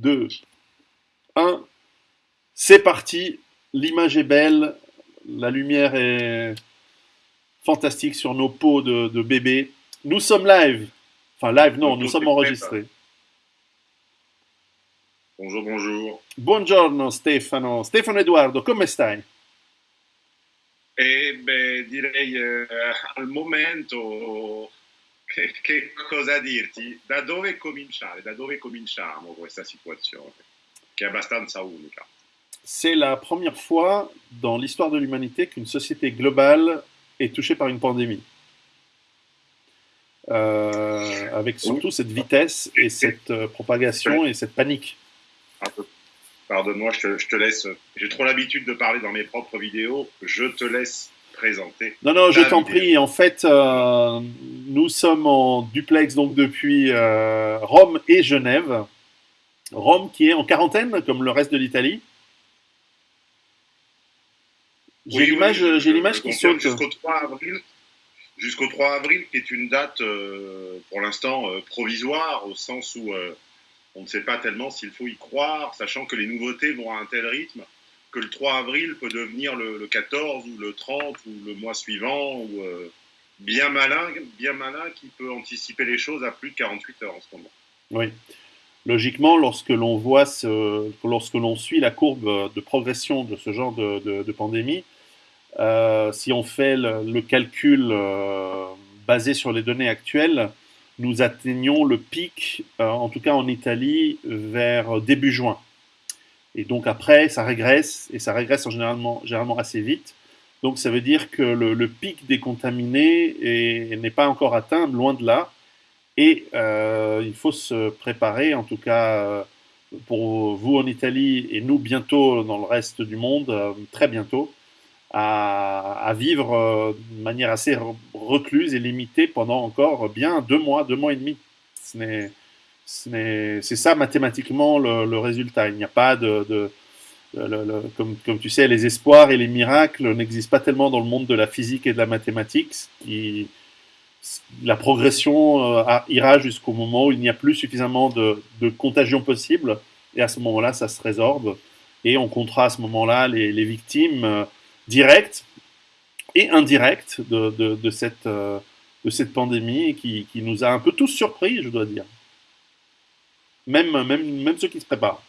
2, 1. C'est parti. L'image est belle. La lumière est fantastique sur nos peaux de, de bébé. Nous sommes live. Enfin, live, non, nous sommes enregistrés. Bonjour, bonjour. Buongiorno Stefano. Stefano Eduardo, come stai? Eh beh, direi eh, al momento che, che, cosa dirti? Da dove cominciare? Da dove cominciamo questa situazione? Che è abbastanza unica? C'est la première fois dans l'histoire de l'humanité qu'une société globale est touchée par une pandémie. Euh, avec surtout cette vitesse et cette euh, propagation et cette panique. Pardonne-moi, je, je te, laisse. J'ai trop l'habitude de parler dans mes propres vidéos. Je te laisse présenter. Non, non, je t'en prie. En fait, euh, nous sommes en duplex donc depuis euh, Rome et Genève. Rome qui est en quarantaine, comme le reste de l'Italie. J'ai Oui, l'image, oui, j'ai l'image qui saute. Jusqu'au 3 avril. Jusqu'au 3 avril, qui est une date euh, pour l'instant provisoire, au sens où on ne sait pas tellement s'il faut y croire, sachant que les nouveautés vont à un tel rythme que le 3 avril peut devenir le, le 14 ou le 30 ou le mois suivant, ou euh, bien malin, bien malin qui peut anticiper les choses à plus de 48 heures en ce moment. Oui. Logiquement, lorsque l'on voit ce, lorsque l'on suit la courbe de progression de ce genre de, pandémie, euh, si on fait le, calcul euh, basé sur les données actuelles, nous atteignons le pic, en tout cas en Italie, vers début juin. Et donc après, ça régresse, et ça régresse en généralement, généralement assez vite. Donc ça veut dire que le, pic des contaminés est- n'est pas encore atteint, loin de là. Et euh, il faut se préparer, en tout cas euh, pour vous en Italie et nous bientôt dans le reste du monde, euh, très bientôt, à, à vivre de manière assez re- recluse et limitée pendant encore bien deux mois, deux mois et demi. Ce n'est- C'est ça mathématiquement le, résultat. Il n'y a pas de... comme, tu sais, les espoirs et les miracles n'existent pas tellement dans le monde de la physique et de la mathématique. la progression euh, ira jusqu'au moment où il n'y a plus suffisamment de, de contagion possible, et à ce moment-là, ça se résorbe, et on comptera à ce moment-là les, victimes euh, directes et indirectes de, euh, cette pandémie qui nous a un peu tous surpris, je dois dire. Même, même, même ceux qui se préparent.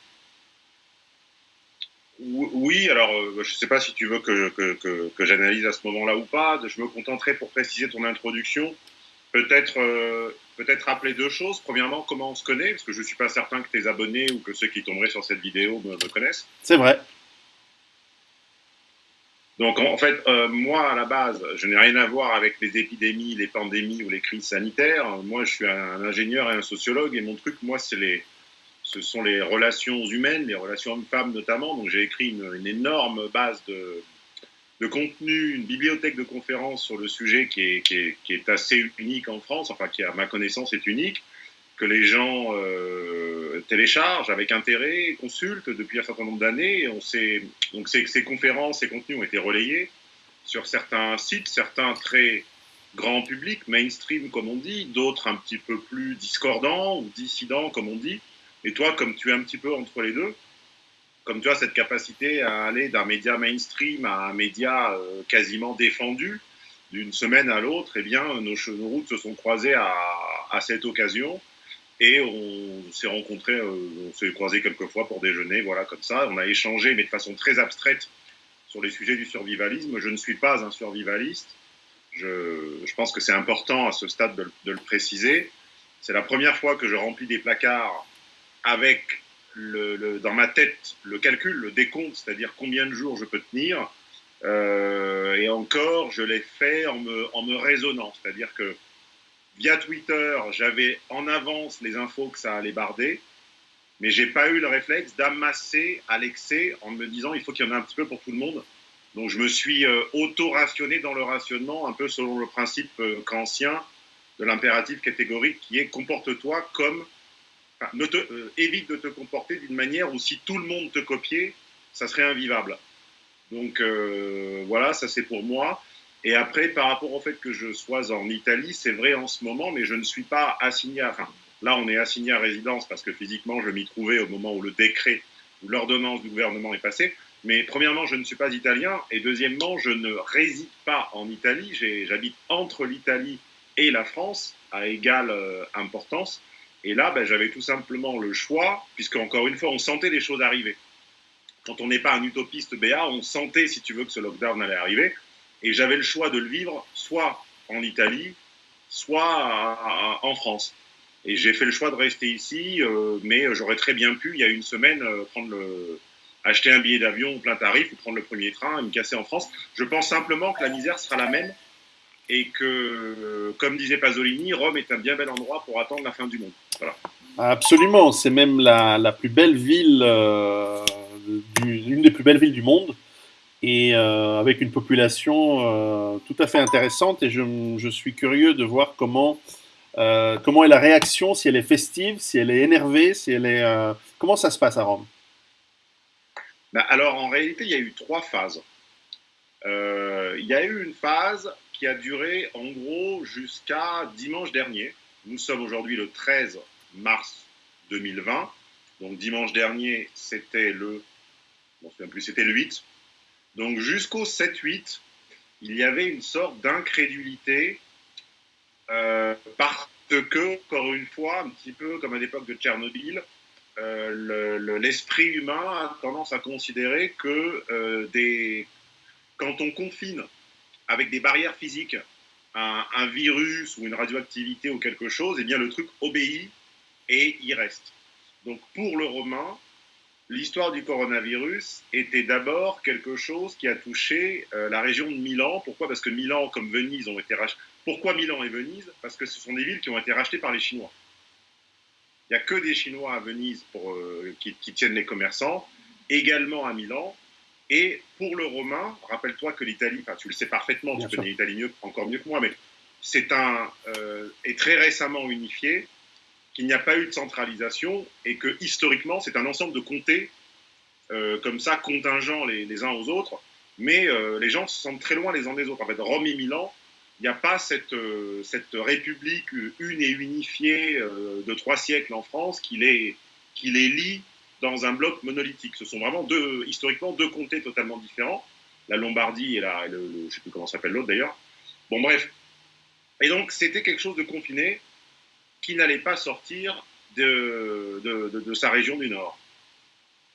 Ou- Oui, alors euh, je ne sais pas si tu veux que, que, que, que j'analyse à ce moment-là ou pas. Je me contenterai pour préciser ton introduction. Peut-être euh, peut-être rappeler deux choses. Premièrement, comment on se connaît, parce que je ne suis pas certain que tes abonnés ou que ceux qui tomberaient sur cette vidéo me, me connaissent. C'est vrai. Donc en fait, euh, moi à la base, je n'ai rien à voir avec les épidémies, les pandémies ou les crises sanitaires. Moi, je suis un ingénieur et un sociologue, et mon truc, moi, c'est les ce sont les relations humaines, les relations hommes-femmes notamment. Donc j'ai écrit une, une énorme base de, de contenu, une bibliothèque de conférences sur le sujet qui est, qui, est, qui est assez unique en France, enfin qui à ma connaissance est unique, que les gens euh, téléchargent avec intérêt, consultent depuis un certain nombre d'années. Donc ces, ces conférences, ces contenus ont été relayés sur certains sites, certains très grand public, mainstream comme on dit, d'autres un petit peu plus discordants ou dissidents comme on dit. Et toi, comme tu es un petit peu entre les deux, comme tu as cette capacité à aller d'un média mainstream à un média euh, quasiment défendu, d'une semaine à l'autre, eh bien, nos, nos routes se sont croisées à cette occasion et on s'est rencontrés, euh, on s'est croisés quelques fois pour déjeuner, voilà, comme ça. On a échangé, mais de façon très abstraite, sur les sujets du survivalisme. Je ne suis pas un survivaliste. Je, pense que c'est important à ce stade de, le- préciser. C'est la première fois que je remplis des placards avec dans ma tête le calcul, le décompte, c'est-à-dire combien de jours je peux tenir. Euh, et encore, je l'ai fait en me, en me raisonnant, c'est-à-dire que via Twitter, j'avais en avance les infos que ça allait barder, mais j'ai pas eu le réflexe d'amasser à l'excès en me disant il faut qu'il y en ait un petit peu pour tout le monde. Donc je me suis euh, auto-rationné dans le rationnement, un peu selon le principe euh, de l'impératif catégorique qui est comporte-toi comme ne te, euh, évite de te comporter d'une manière où si tout le monde te copiait, ça serait invivable. Donc euh, voilà, ça c'est pour moi. Et après, par rapport au fait que je sois en Italie, c'est vrai en ce moment, mais je ne suis pas assigné à. Enfin, Là, on est assigné à résidence parce que physiquement, je m'y trouvais au moment où le décret ou l'ordonnance du gouvernement est passée. Mais premièrement, je ne suis pas italien et deuxièmement, je ne réside pas en Italie. J'habite entre l'Italie et la France à égale euh, importance. Et là, ben, j'avais tout simplement le choix, puisque encore une fois, on sentait les choses arriver. Quand on n'est pas un utopiste BA, on sentait, si tu veux, que ce lockdown allait arriver. Et j'avais le choix de le vivre soit en Italie, soit en France. Et j'ai fait le choix de rester ici, euh, mais j'aurais très bien pu, il y a une semaine, euh, acheter un billet d'avion plein tarif ou prendre le premier train et me casser en France. Je pense simplement que la misère sera la même et que, comme disait Pasolini, Rome est un bien bel endroit pour attendre la fin du monde. Voilà. Absolument, c'est même la, plus belle ville, euh, l'une des plus belles villes du monde, et euh, avec une population euh, tout à fait intéressante. Et je, je, suis curieux de voir comment, euh, comment est la réaction, si elle est festive, si elle est énervée, si elle est, comment ça se passe à Rome? Ben alors en réalité, il y a eu trois phases. Il y a eu une phase qui a duré en gros jusqu'à dimanche dernier. Nous sommes aujourd'hui le 13 mars 2020. Donc dimanche dernier, c'était le, plus, c'était le 8. Donc jusqu'au 7-8, il y avait une sorte d'incrédulité euh, parce que, encore une fois, un petit peu comme à l'époque de Tchernobyl, euh, l'esprit humain a tendance à considérer que euh, quand on confine avec des barrières physiques un, un, virus ou une radioactivité ou quelque chose, eh bien le truc obéit et il reste. Donc pour le Romain, l'histoire du coronavirus était d'abord quelque chose qui a touché euh, la région de Milan. Pourquoi? Parce que Milan, comme Venise, ont été rachetés. Pourquoi Milan et Venise? Parce que ce sont des villes qui ont été rachetées par les Chinois. Il n'y a que des Chinois à Venise pour, euh, qui, qui, tiennent les commerçants, également à Milan. Et pour le romain, rappelle-toi que l'Italie, enfin tu le sais parfaitement, Bien tu sûr. connais l'Italie encore mieux que moi, mais c'est un euh, est très récemment unifié, qu'il n'y a pas eu de centralisation et que historiquement c'est un ensemble de comtés euh, comme ça contingents les, uns aux autres, mais euh, les gens se sentent très loin les uns des autres. En fait, Rome et Milan, il n'y a pas cette, euh, cette république une et unifiée de trois siècles en France qui les, qui les lie dans un bloc monolithique. Ce sont vraiment deux, historiquement deux comtés totalement différents, la Lombardie et, la, le, je ne sais plus comment s'appelle l'autre d'ailleurs. Bon, bref. Et donc, c'était quelque chose de confiné qui n'allait pas sortir de, de, sa région du Nord.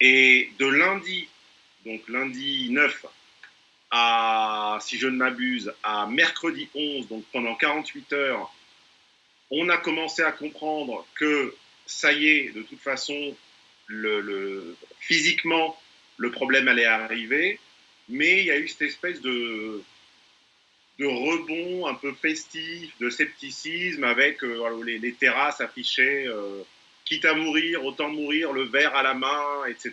Et de lundi, donc lundi 9 à, si je ne m'abuse, à mercredi 11, donc pendant 48 heures, on a commencé à comprendre que ça y est, de toute façon, le, physiquement, le problème allait arriver, mais il y a eu cette espèce de, de rebond un peu festif, de scepticisme, avec euh, les, les, terrasses affichées euh, quitte à mourir, autant mourir, le verre à la main, etc.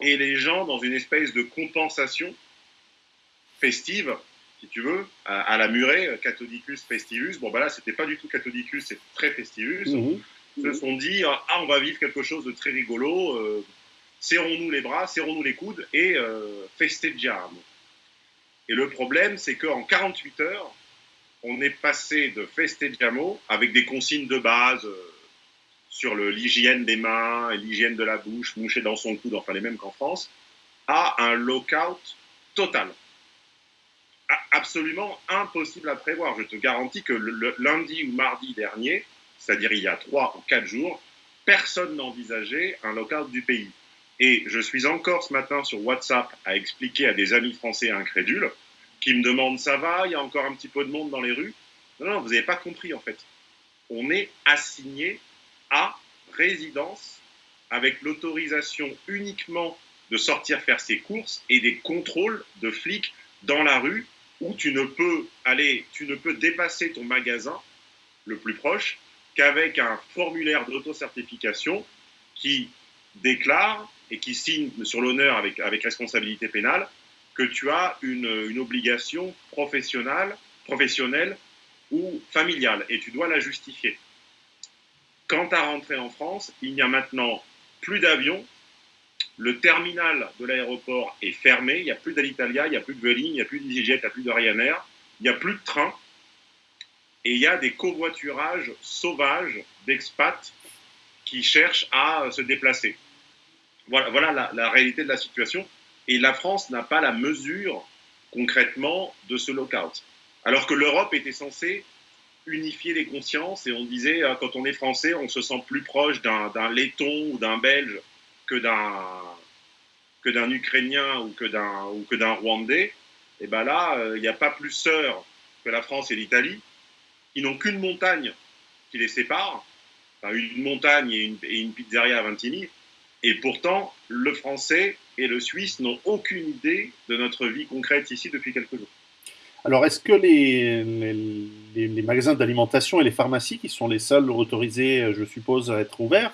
Et les gens dans une espèce de compensation festive, si tu veux, à, à la murée, Cathodicus festivus. Bon, ben là, c'était pas du tout Cathodicus, c'est très festivus. Mmh se sont dit ah on va vivre quelque chose de très rigolo euh, serrons-nous les bras serrons-nous les coudes et euh, festeggiamo et le problème c'est qu'en 48 heures on est passé de festeggiamo avec des consignes de base euh, sur l'hygiène des mains l'hygiène de la bouche moucher dans son coude enfin les mêmes qu'en France à un lockout total absolument impossible à prévoir je te garantis que le, lundi ou mardi dernier c'est-à-dire il y a trois ou quatre jours, personne n'envisageait un local du pays. Et je suis encore ce matin sur WhatsApp à expliquer à des amis français incrédules qui me demandent ça va, il y a encore un petit peu de monde dans les rues? Non, non, vous n'avez pas compris en fait. On est assigné à résidence avec l'autorisation uniquement de sortir faire ses courses et des contrôles de flics dans la rue où tu ne peux aller, tu ne peux dépasser ton magasin le plus proche qu'avec un formulaire d'autocertification qui déclare et qui signe sur l'honneur avec, responsabilité pénale que tu as une, obligation professionnelle, professionnelle ou familiale et tu dois la justifier. Quant à rentrer en France, il n'y a maintenant plus d'avions. Le terminal de l'aéroport est fermé. Il n'y a plus d'Alitalia, il n'y a plus de Vueling, il n'y a plus d'EasyJet, il n'y a plus de Ryanair, il n'y a plus de train. et il y a des covoiturages sauvages d'expats qui cherchent à se déplacer. Voilà, voilà la, réalité de la situation. Et la France n'a pas la mesure concrètement de ce lockout. Alors que l'Europe était censée unifier les consciences et on disait euh, quand on est français, on se sent plus proche d'un laiton ou d'un belge que d'un que d'un ukrainien ou que d'un ou que d'un rwandais. Et ben là, euh, il n'y a pas plus sœurs que la France et l'Italie. Ils n'ont qu'une montagne qui les sépare, enfin, une montagne et une, pizzeria à Vintigny. Et pourtant, le français et le suisse n'ont aucune idée de notre vie concrète ici depuis quelques jours. Alors, est-ce que les, les, magasins d'alimentation et les pharmacies, qui sont les seuls autorisés, je suppose, à être ouverts,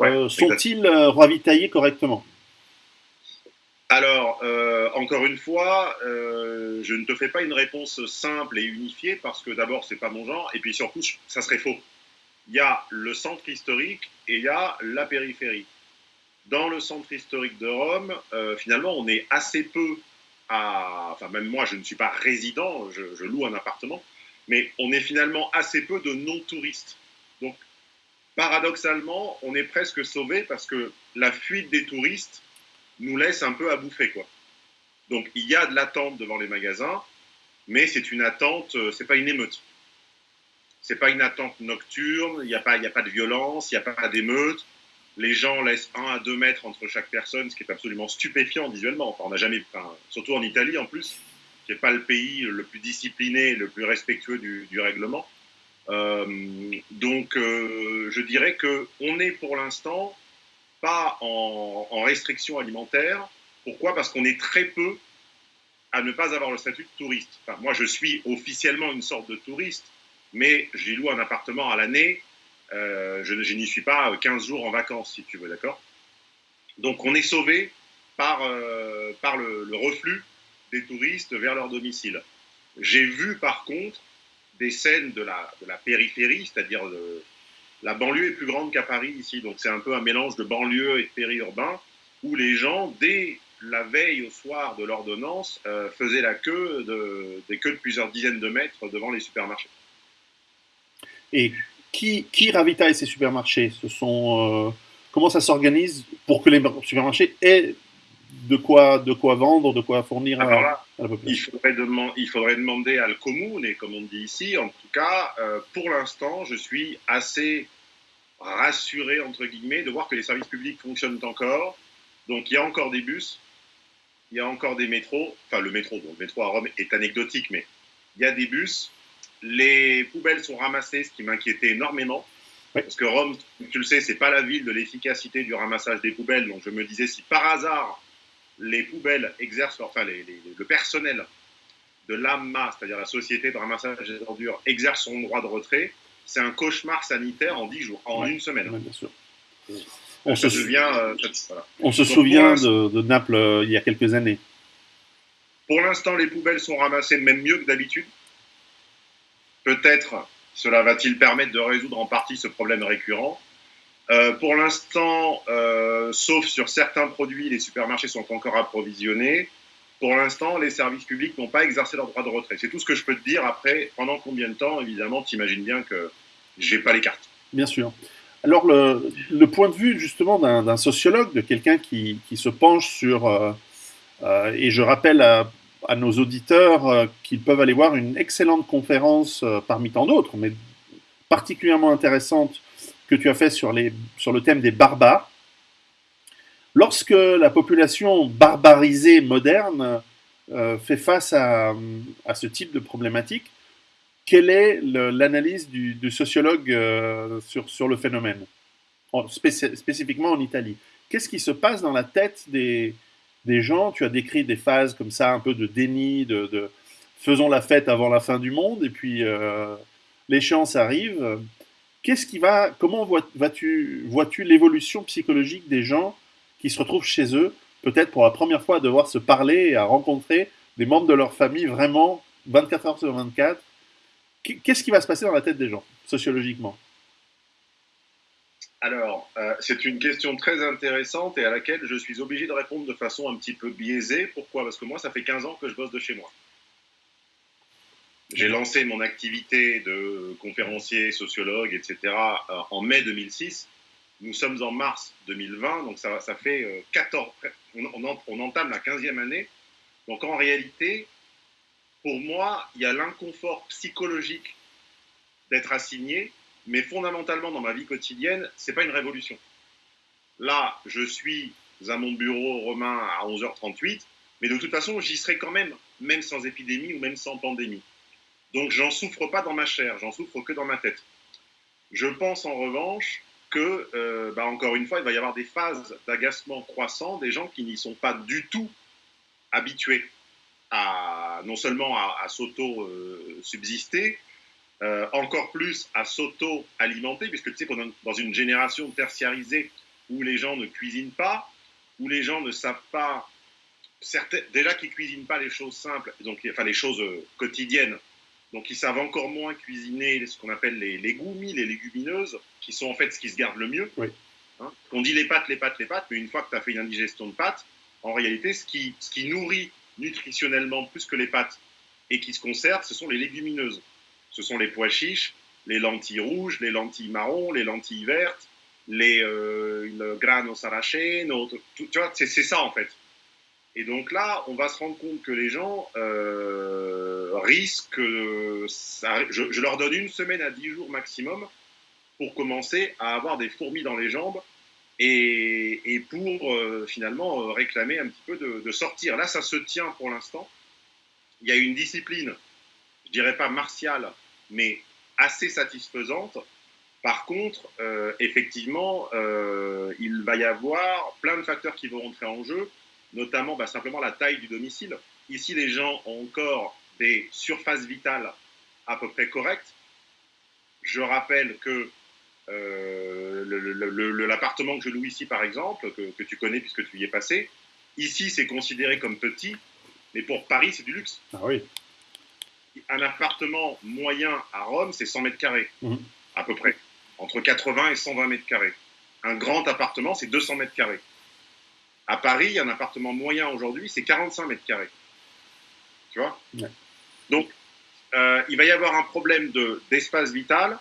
euh, sont-ils euh, ravitaillés correctement? Alors, euh, encore une fois, je ne te fais pas une réponse simple et unifiée parce que d'abord, c'est pas mon genre, et puis surtout, ça serait faux. Il y a le centre historique et il y a la périphérie. Dans le centre historique de Rome, finalement, on est assez peu enfin même moi je ne suis pas résident, je, loue un appartement, mais on est finalement assez peu de non-touristes. Donc paradoxalement, on est presque sauvé parce que la fuite des touristes nous laisse un peu à bouffer quoi. Donc il y a de l'attente devant les magasins, mais c'est une attente, euh, c'est pas une émeute. C'est pas une attente nocturne, il n'y a, a pas de violence, il n'y a pas d'émeute les gens laissent 1 à 2 mètres entre chaque personne, ce qui est absolument stupéfiant visuellement. on n'a jamais, surtout en Italie en plus, qui n'est pas le pays le plus discipliné, le plus respectueux du, règlement. Euh, donc, euh, je dirais que on est pour l'instant pas en, restriction alimentaire. Pourquoi? Parce qu'on est très peu à ne pas avoir le statut de touriste. moi, je suis officiellement une sorte de touriste, mais j'y loue un appartement à l'année euh, je, n'y suis pas 15 jours en vacances, si tu veux, d'accord? Donc on est sauvé par, euh, par le, reflux des touristes vers leur domicile. J'ai vu par contre des scènes de la, de la périphérie, c'est-à-dire la banlieue est plus grande qu'à Paris ici, donc c'est un peu un mélange de banlieue et de périurbain, où les gens, dès la veille au soir de l'ordonnance, euh, faisaient la queue de, des queues de plusieurs dizaines de mètres devant les supermarchés. Et qui, qui ravitaille ces supermarchés Ce sont euh, comment ça s'organise pour que les supermarchés aient de quoi, de quoi vendre, de quoi fournir à, la population il faudrait, il faudrait, demander à le commune, et comme on dit ici, en tout cas, euh, pour l'instant, je suis assez rassuré, entre guillemets, de voir que les services publics fonctionnent encore. Donc il y a encore des bus, il y a encore des métros, enfin le métro, bon, le métro à Rome est anecdotique, mais il y a des bus, les poubelles sont ramassées, ce qui m'inquiétait énormément. Parce que Rome, tu le sais, c'est pas la ville de l'efficacité du ramassage des poubelles. Donc je me disais, si par hasard les poubelles exercent, enfin le personnel de l'AMMA, c'est-à-dire la société de ramassage des ordures, exerce son droit de retrait, c'est un cauchemar sanitaire en 10 jours, en une semaine. bien sûr. On, se, souvient, euh, on se souvient de, Naples euh, il y a quelques années. Pour l'instant, les poubelles sont ramassées même mieux que d'habitude. Peut-être cela va-t-il permettre de résoudre en partie ce problème récurrent. Euh, pour l'instant, euh, sauf sur certains produits, les supermarchés sont encore approvisionnés. Pour l'instant, les services publics n'ont pas exercé leur droit de retrait. C'est tout ce que je peux te dire. Après, pendant combien de temps, évidemment, tu imagines bien que j'ai pas les cartes. Bien sûr. Alors, le, point de vue justement d'un sociologue, de quelqu'un qui, se penche sur, euh, et je rappelle à, à nos auditeurs euh, qu'ils peuvent aller voir une excellente conférence euh, parmi tant d'autres, mais particulièrement intéressante que tu as fait sur, les, sur le thème des barbares. Lorsque la population barbarisée moderne euh, fait face à, à, ce type de problématique, quelle est l'analyse du, sociologue sur, sur le phénomène, spécifiquement en Italie Qu'est-ce qui se passe dans la tête des, des gens. Tu as décrit des phases comme ça, un peu de déni, de, faisons la fête avant la fin du monde, et puis euh, l'échéance arrive. Qu'est-ce qui va, comment vois-tu vois l'évolution psychologique des gens qui se retrouvent chez eux, peut-être pour la première fois à devoir se parler et à rencontrer des membres de leur famille vraiment 24 heures sur 24 Qu'est-ce qui va se passer dans la tête des gens, sociologiquement? Alors, euh, c'est une question très intéressante et à laquelle je suis obligé de répondre de façon un petit peu biaisée. Pourquoi? Parce que moi, ça fait 15 ans que je bosse de chez moi. J'ai lancé mon activité de conférencier, sociologue, etc. Euh, en mai 2006. Nous sommes en mars 2020, donc ça, ça fait 14, on, on, entame la 15e année. Donc en réalité, pour moi, il y a l'inconfort psychologique d'être assigné, mais fondamentalement dans ma vie quotidienne, c'est pas une révolution. Là, je suis à mon bureau romain à 11h38, mais de toute façon, j'y serai quand même, même sans épidémie ou même sans pandémie. Donc, j'en souffre pas dans ma chair, j'en souffre que dans ma tête. Je pense en revanche que, euh, bah, encore une fois, il va y avoir des phases d'agacement croissant des gens qui n'y sont pas du tout habitués à non seulement à, s'auto-subsister, euh, encore plus à s'auto-alimenter, puisque tu sais qu'on est dans une génération tertiarisée où les gens ne cuisinent pas, où les gens ne savent pas, déjà qu'ils cuisinent pas les choses simples, donc, enfin les choses euh, quotidiennes, donc ils savent encore moins cuisiner ce qu'on appelle les légumes, les légumineuses, qui sont en fait ce qui se garde le mieux. Hein? on dit les pâtes, les pâtes, les pâtes, mais une fois que tu as fait une indigestion de pâtes, en réalité, ce qui, ce qui nourrit nutritionnellement plus que les pâtes et qui se conservent, ce sont les légumineuses. Ce sont les pois chiches, les lentilles rouges, les lentilles marron, les lentilles vertes, les euh, le grano tu vois, c'est ça en fait. Et donc là, on va se rendre compte que les gens euh, risquent, je, leur donne une semaine à dix jours maximum pour commencer à avoir des fourmis dans les jambes et, pour euh, finalement euh, réclamer un petit peu de, sortir. Là, ça se tient pour l'instant. Il y a une discipline, je dirais pas martiale, mais assez satisfaisante. Par contre, euh, effectivement, il va y avoir plein de facteurs qui vont rentrer en jeu, notamment bah, simplement la taille du domicile. Ici, les gens ont encore des surfaces vitales à peu près correctes. Je rappelle que euh, l'appartement que je loue ici, par exemple, que, tu connais puisque tu y es passé, ici, c'est considéré comme petit, mais pour Paris, c'est du luxe. Ah oui. Un appartement moyen à Rome, c'est 100 mètres carrés, mhm. à peu près, entre 80 et 120 mètres carrés. Un grand appartement, c'est 200 mètres carrés. À Paris, un appartement moyen aujourd'hui, c'est 45 mètres carrés. Tu vois Donc, euh, il va y avoir un problème d'espace vital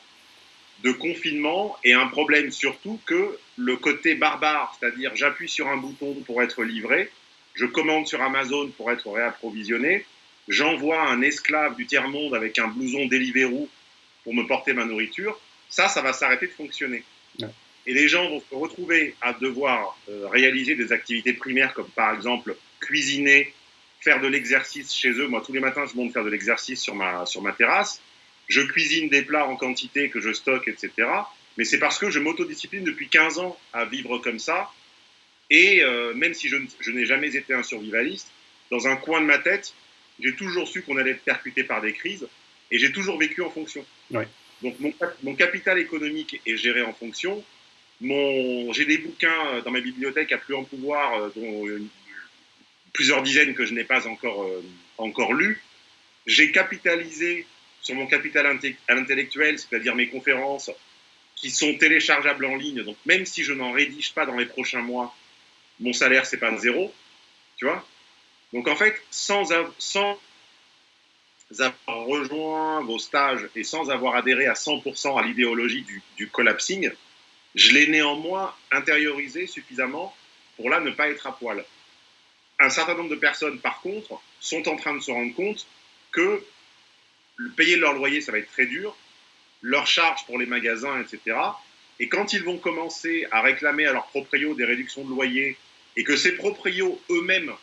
de confinement et un problème surtout que le côté barbare, c'est-à-dire j'appuie sur un bouton pour être livré, je commande sur Amazon pour être réapprovisionné, j'envoie un esclave du tiers-monde avec un blouson Deliveroo pour me porter ma nourriture, ça, ça va s'arrêter de fonctionner. Et les gens vont se retrouver à devoir euh, réaliser des activités primaires comme par exemple cuisiner, faire de l'exercice chez eux. Moi, tous les matins, je monte faire de l'exercice sur ma, sur ma terrasse je cuisine des plats en quantité que je stocke, etc. Mais c'est parce que je m'autodiscipline depuis 15 ans à vivre comme ça. Et euh, même si je, n'ai jamais été un survivaliste, dans un coin de ma tête, j'ai toujours su qu'on allait être percuté par des crises et j'ai toujours vécu en fonction. Donc mon, capital économique est géré en fonction. J'ai des bouquins dans ma bibliothèque à plus en pouvoir, euh, dont plusieurs dizaines que je n'ai pas encore, euh, encore lus. J'ai capitalisé sur mon capital intellectuel, c'est-à-dire mes conférences, qui sont téléchargeables en ligne. Donc même si je n'en rédige pas dans les prochains mois, mon salaire c'est pas zéro, tu vois? Donc en fait, sans, avoir rejoint vos stages et sans avoir adhéré à 100% à l'idéologie du, du collapsing, je l'ai néanmoins intériorisé suffisamment pour là ne pas être à poil. Un certain nombre de personnes, par contre, sont en train de se rendre compte que payer leur loyer, ça va être très dur, leurs charges pour les magasins, etc. Et quand ils vont commencer à réclamer à leurs proprios des réductions de loyer et que ces proprios eux-mêmes,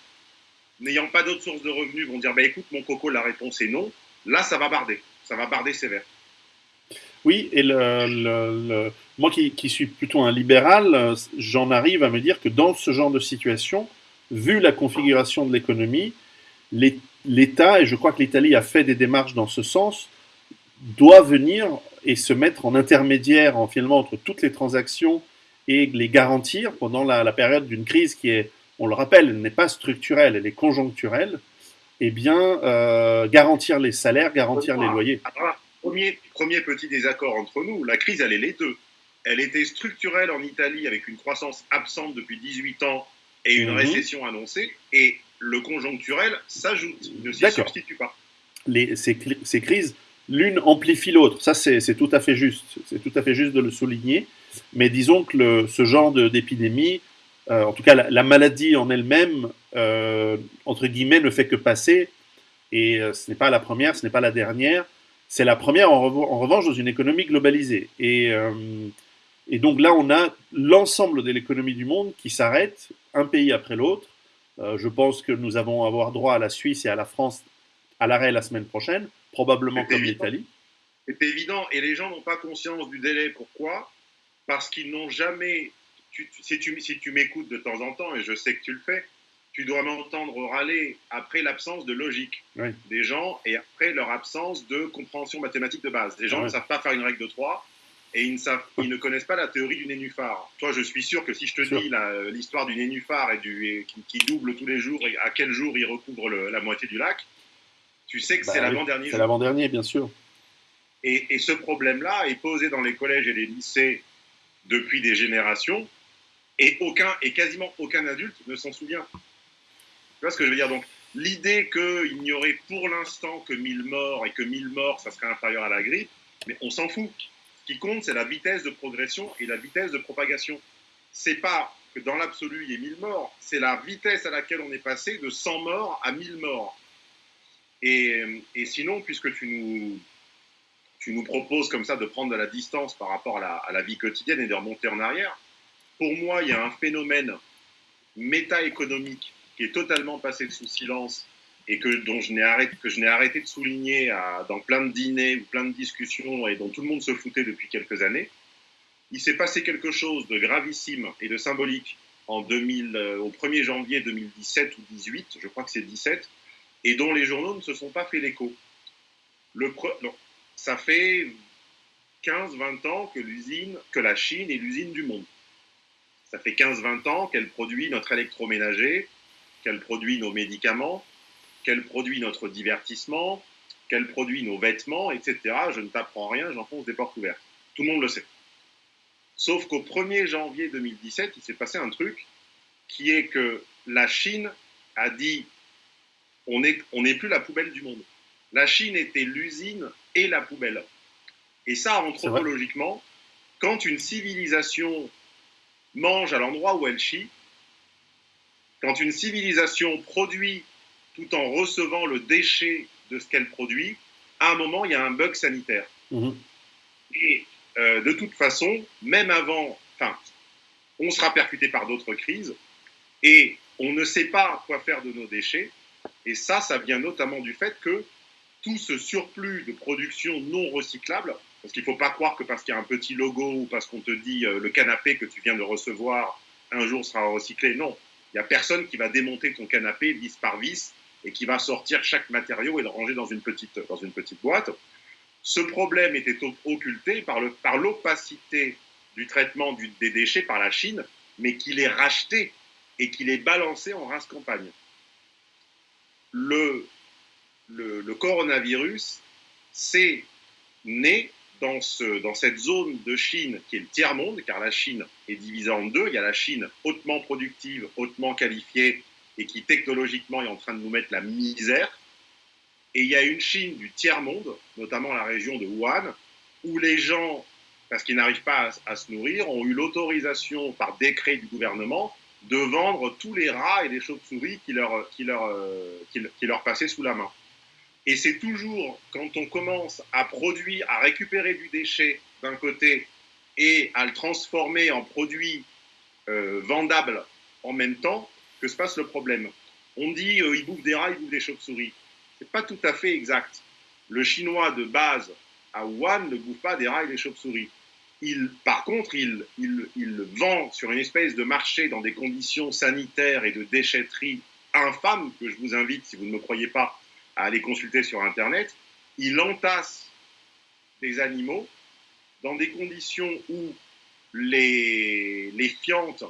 n'ayant pas d'autres sources de revenus, vont dire bah, écoute, mon coco, la réponse est non, là, ça va barder. Ça va barder sévère. Oui, et moi qui, suis plutôt un libéral, j'en arrive à me dire que dans ce genre de situation, vu la configuration de l'économie, l'État, et je crois que l'Italie a fait des démarches dans ce sens, doit venir et se mettre en intermédiaire en, finalement entre toutes les transactions et les garantir pendant la, période d'une crise qui est, on le rappelle, n'est pas structurelle, elle est conjoncturelle, et eh bien euh, garantir les salaires, garantir les loyers. premier, premier petit désaccord entre nous, la crise, elle est les deux. Elle était structurelle en Italie avec une croissance absente depuis 18 ans et une mhm. récession annoncée, et le conjoncturel s'ajoute, ne s'y substitue pas. les, ces, ces, crises, l'une amplifie l'autre. Ça, c'est tout à fait juste. C'est tout à fait juste de le souligner. Mais disons que le, ce genre d'épidémie, en tout cas la, la maladie en elle-même, euh, entre guillemets, ne fait que passer. Et euh, ce n'est pas la première, ce n'est pas la dernière. C'est la première, en, revanche, dans une économie globalisée. Et, euh, donc là, on a l'ensemble de l'économie du monde qui s'arrête, un pays après l'autre. Euh, je pense que nous allons avoir droit à la Suisse et à la France à l'arrêt la semaine prochaine, probablement comme l'Italie. C'est évident, et les gens n'ont pas conscience du délai. Pourquoi? Parce qu'ils n'ont jamais. Tu, si tu, si tu m'écoutes de temps en temps, et je sais que tu le fais, tu dois m'entendre râler après l'absence de logique oui. des gens et après leur absence de compréhension mathématique de base. Les gens Ouais. ne savent pas faire une règle de 3 et ils ne, savent, ils ne connaissent pas la théorie du nénuphar. Toi, je suis sûr que si je te dis la- l'histoire du nénuphar et du, et qui, qui double tous les jours et à quel jour il recouvre le- la moitié du lac, tu sais que Bah c'est oui, l'avant-dernier C'est l'avant-dernier, bien sûr. Et, et ce problème-là est posé dans les collèges et les lycées depuis des générations, et aucun et quasiment aucun adulte ne s'en souvient. Tu vois ce que je veux dire? Donc, l'idée qu'il n'y aurait pour l'instant que 1000 morts et que 1000 morts, ça serait inférieur à la grippe, mais on s'en fout. Ce qui compte, c'est la vitesse de progression et la vitesse de propagation. C'est pas que dans l'absolu, il y ait 1000 morts, c'est la vitesse à laquelle on est passé de 100 morts à 1000 morts. Et, sinon, puisque tu nous, tu nous proposes comme ça de prendre de la distance par rapport à la vie quotidienne et de remonter en arrière, pour moi, il y a un phénomène méta-économique qui est totalement passé sous silence et que, dont je n'ai arrêté, que je n'ai arrêté de souligner dans plein de dîners ou plein de discussions et dont tout le monde se foutait depuis quelques années. Il s'est passé quelque chose de gravissime et de symbolique en 2000, euh, au 1er janvier 2017 ou 18, je crois que c'est 17, et dont les journaux ne se sont pas fait l'écho. Ça fait 15-20 ans que la Chine est l'usine du monde. Ça fait 15-20 ans qu'elle produit notre électroménager, qu'elle produit nos médicaments, qu'elle produit notre divertissement, qu'elle produit nos vêtements, etc. Je ne t'apprends rien, j'enfonce des portes ouvertes. Tout le monde le sait. Sauf qu'au 1er janvier 2017, il s'est passé un truc qui est que la Chine a dit on n'est on plus la poubelle du monde. La Chine était l'usine et la poubelle. Et ça, anthropologiquement, quand une civilisation mange à l'endroit où elle chie, quand une civilisation produit tout en recevant le déchet de ce qu'elle produit, à un moment, il y a un bug sanitaire. Mhm. Et euh, de toute façon, même avant, enfin, on sera percuté par d'autres crises et on ne sait pas quoi faire de nos déchets. Et ça, ça vient notamment du fait que tout ce surplus de production non recyclable, parce qu'il ne faut pas croire que parce qu'il y a un petit logo ou parce qu'on te dit euh, le canapé que tu viens de recevoir un jour sera recyclé, non. Il n'y a personne qui va démonter ton canapé vis par vis et qui va sortir chaque matériau et le ranger dans une petite, dans une petite boîte. Ce problème était occulté par, le, par l'opacité du traitement des déchets par la Chine, mais qu'il est racheté et qu'il est balancé en race campagne. Le, le, le coronavirus, c'est né dans, ce, dans cette zone de Chine qui est le tiers-monde, car la Chine est divisée en deux. Il y a la Chine hautement productive, hautement qualifiée, et qui technologiquement est en train de nous mettre la misère. Et il y a une Chine du tiers-monde, notamment la région de Wuhan, où les gens, parce qu'ils n'arrivent pas à, se nourrir, ont eu l'autorisation par décret du gouvernement de vendre tous les rats et les chauves-souris qui leur, euh, qui, qui leur passaient sous la main. Et c'est toujours quand on commence à produire, à récupérer du déchet d'un côté et à le transformer en produit euh, vendable en même temps que se passe le problème. On dit euh, il bouffe des rats, il bouffe des chauves-souris. C'est pas tout à fait exact. Le chinois de base à Wuhan ne bouffe pas des rats et des chauves-souris. Il, par contre, il, il, il, vend sur une espèce de marché dans des conditions sanitaires et de déchetterie infâmes que je vous invite, si vous ne me croyez pas, à aller consulter sur Internet. Il entasse des animaux dans des conditions où les, les fientes,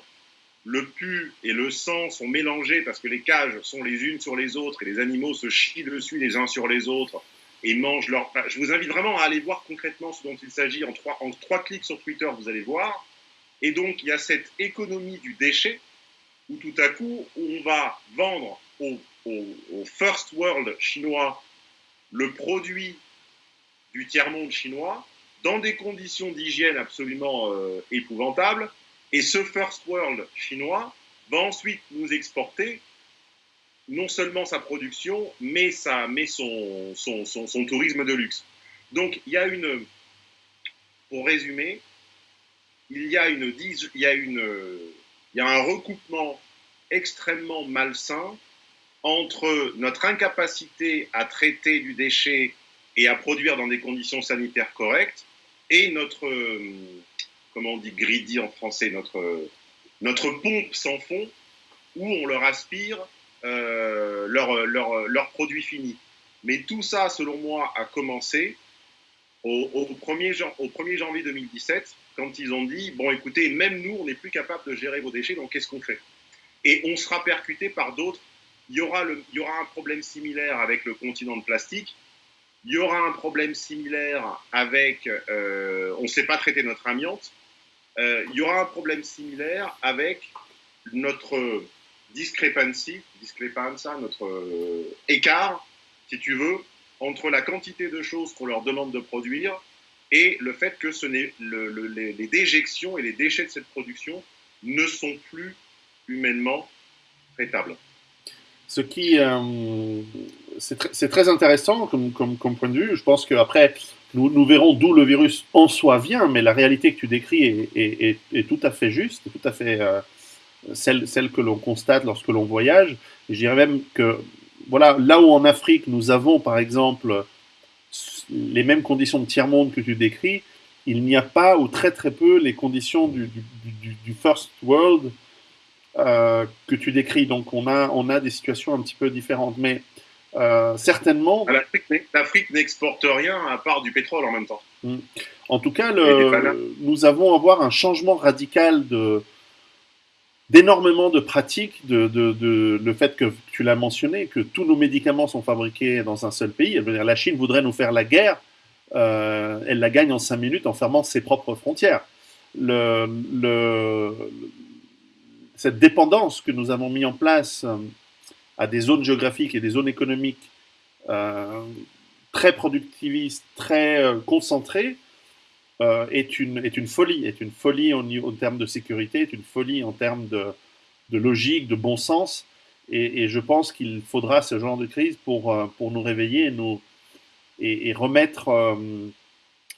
le pu et le sang sont mélangés parce que les cages sont les unes sur les autres et les animaux se chient dessus les uns sur les autres et mangent leur. Je vous invite vraiment à aller voir concrètement ce dont il s'agit. En trois, en trois clics sur Twitter, vous allez voir. Et donc, il y a cette économie du déchet où tout à coup, on va vendre aux, aux first world chinois le produit du tiers-monde chinois dans des conditions d'hygiène absolument euh, épouvantables. Et ce first world chinois va ensuite nous exporter non seulement sa production, mais, sa, mais son, son, son, tourisme de luxe. Donc il y a une, pour résumer, il y a, une, il y a, une, il y a un recoupement extrêmement malsain entre notre incapacité à traiter du déchet et à produire dans des conditions sanitaires correctes et notre, comment on dit greedy en français, notre, notre pompe sans fond où on leur aspire euh, leurs leur, leur produits finis. Mais tout ça, selon moi, a commencé au, au, 1er, au 1er janvier 2017, quand ils ont dit, bon écoutez, même nous, on n'est plus capable de gérer vos déchets, donc qu'est-ce qu'on fait? Et on sera percuté par d'autres. Il y, aura le, il y aura un problème similaire avec le continent de plastique. Il y aura un problème similaire avec, euh, on ne sait pas traiter notre amiante. Euh, il y aura un problème similaire avec notre discrepancy, discrepanza, notre euh, écart, si tu veux, entre la quantité de choses qu'on leur demande de produire et le fait que ce n'est le, les, déjections et les déchets de cette production ne sont plus humainement traitables. Ce qui, euh, c'est très intéressant comme, point de vue. Je pense qu'après, nous, nous verrons d'où le virus en soi vient, mais la réalité que tu décris est, tout à fait juste, tout à fait euh, celle, que l'on constate lorsque l'on voyage. je dirais même que voilà, là où en Afrique nous avons par exemple les mêmes conditions de tiers-monde que tu décris, il n'y a pas ou très très peu les conditions du, first world que tu décris. Donc on a, on a des situations un petit peu différentes. Mais euh, certainement. L'Afrique n'exporte rien à part du pétrole en même temps. Hmm. En tout cas, le, nous avons à voir un changement radical de, d'énormément de pratiques, de, de, le fait que tu l'as mentionné, que tous nos médicaments sont fabriqués dans un seul pays. La Chine voudrait nous faire la guerre, euh, elle la gagne en cinq minutes en fermant ses propres frontières. Le, le, cette dépendance que nous avons mis en place euh, à des zones géographiques et des zones économiques euh, très productivistes, très concentrées, euh, est, une, est une folie, est une folie en, termes de sécurité, est une folie en termes de, logique, de bon sens. Et, je pense qu'il faudra ce genre de crise pour, pour nous réveiller et, nous, et, remettre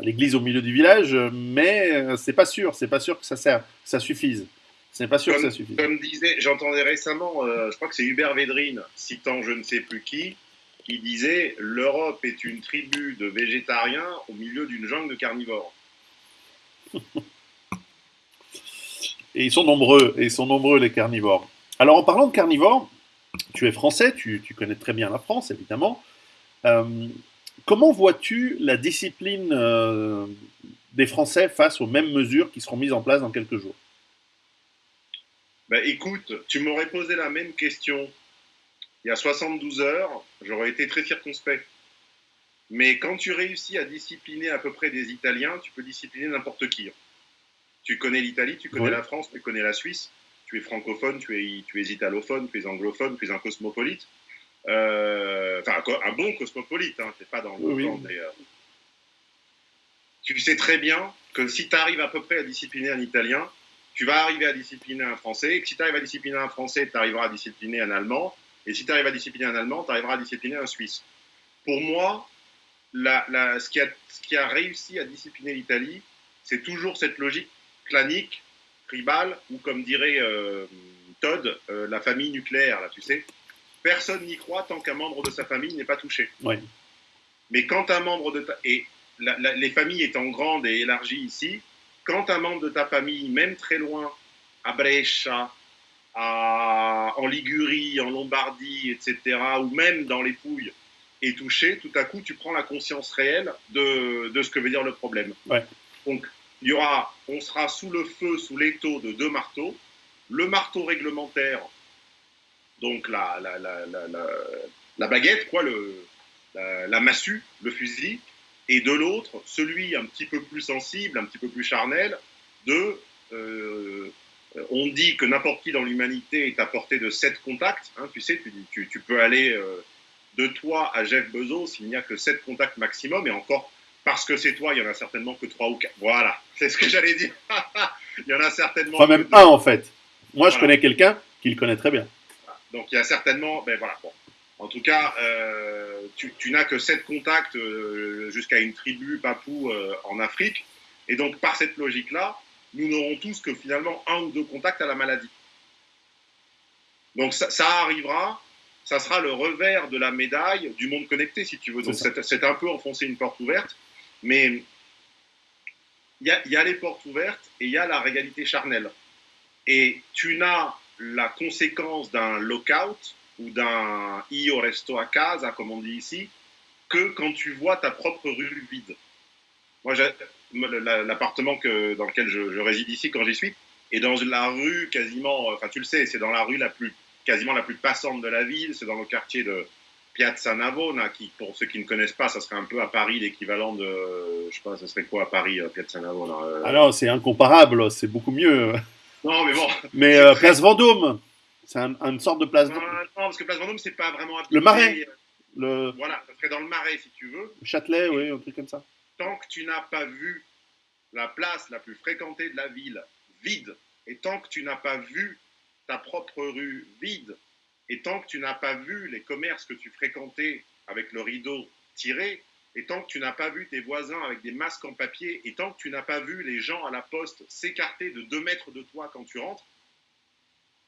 l'église au milieu du village, mais c'est pas sûr, c'est pas sûr que ça, sert, ça suffise. C'est pas sûr comme, que ça suffise. Comme disait, j'entendais récemment, je crois que c'est Hubert Védrine, citant je ne sais plus qui, qui disait l'Europe est une tribu de végétariens au milieu d'une jungle de carnivores. et ils sont nombreux, et ils sont nombreux les carnivores. Alors en parlant de carnivores, tu es français, tu, connais très bien la France évidemment. Euh, comment vois-tu la discipline euh, des Français face aux mêmes mesures qui seront mises en place dans quelques jours? Ben, Écoute, tu m'aurais posé la même question il y a 72 heures, j'aurais été très circonspect. Mais quand tu réussis à discipliner à peu près des Italiens, tu peux discipliner n'importe qui. Tu connais l'Italie, tu connais la France, tu connais la Suisse, tu es francophone, tu es, tu es italophone, tu es anglophone, tu es un cosmopolite. Euh, enfin, un bon cosmopolite, hein, tu n'es pas dans le oui, euh, Tu sais très bien que si tu arrives à peu près à discipliner un Italien, tu vas arriver à discipliner un Français, et que si tu arrives à discipliner un Français, tu arriveras à discipliner un Allemand, et si tu arrives à discipliner un Allemand, tu arriveras à discipliner un Suisse. Pour moi, la, ce, qui a, ce, qui a, réussi à discipliner l'Italie, c'est toujours cette logique clanique, tribale, ou comme dirait euh, Todd, euh, la famille nucléaire, là, tu sais. Personne n'y croit tant qu'un membre de sa famille n'est pas touché. Mais quand un membre de ta... Et les familles étant grandes et élargies ici, quand un membre de ta famille, même très loin, à Brescia, à, en Ligurie, en Lombardie, etc., ou même dans les Pouilles, est touché, tout à coup, tu prends la conscience réelle de, de ce que veut dire le problème. Donc, il y aura, on sera sous le feu, sous l'étau de deux marteaux. Le marteau réglementaire, donc la, la, la, la baguette, quoi, le, la, massue, le fusil, et de l'autre, celui un petit peu plus sensible, un petit peu plus charnel, de euh, on dit que n'importe qui dans l'humanité est à portée de sept contacts. Hein, tu sais, tu, tu, tu peux aller euh, de toi à Jeff Bezos, il n'y a que 7 contacts maximum, et encore, parce que c'est toi, il y en a certainement que 3 ou 4. Voilà, c'est ce que j'allais dire. il y en a certainement. Enfin, même un en fait. Moi, je connais quelqu'un qui le connaît très bien. Donc, il y a certainement. Ben voilà, bon. En tout cas, euh, tu, n'as que 7 contacts euh, jusqu'à une tribu papou euh, en Afrique. Et donc, par cette logique-là, nous n'aurons tous que finalement un ou deux contacts à la maladie. Donc, ça, ça arrivera ça sera le revers de la médaille du monde connecté, si tu veux. Donc c'est un peu enfoncer une porte ouverte, mais il y a, les portes ouvertes et il y a la réalité charnelle. Et tu n'as la conséquence d'un lockout ou d'un io resto a casa, comme on dit ici, que quand tu vois ta propre rue vide. Moi, l'appartement dans lequel je, je, réside ici, quand j'y suis, est dans la rue quasiment, enfin tu le sais, c'est dans la rue la plus quasiment la plus passante de la ville. C'est dans le quartier de Piazza Navona, qui, pour ceux qui ne connaissent pas, ça serait un peu à Paris l'équivalent de, je sais pas, ça serait quoi à Paris, euh, Piazza Navona euh? Ah non, c'est incomparable, c'est beaucoup mieux. Non, mais bon. Mais euh, Place Vendôme, c'est une sorte de place. Non, non, parce que Place Vendôme, c'est pas vraiment. Le Marais. Le... Voilà, ça serait dans le Marais si tu veux. Châtelet, oui, un truc comme ça. Tant que tu n'as pas vu la place la plus fréquentée de la ville vide, et tant que tu n'as pas vu ta propre rue vide, et tant que tu n'as pas vu les commerces que tu fréquentais avec le rideau tiré, et tant que tu n'as pas vu tes voisins avec des masques en papier, et tant que tu n'as pas vu les gens à la poste s'écarter de deux mètres de toi quand tu rentres,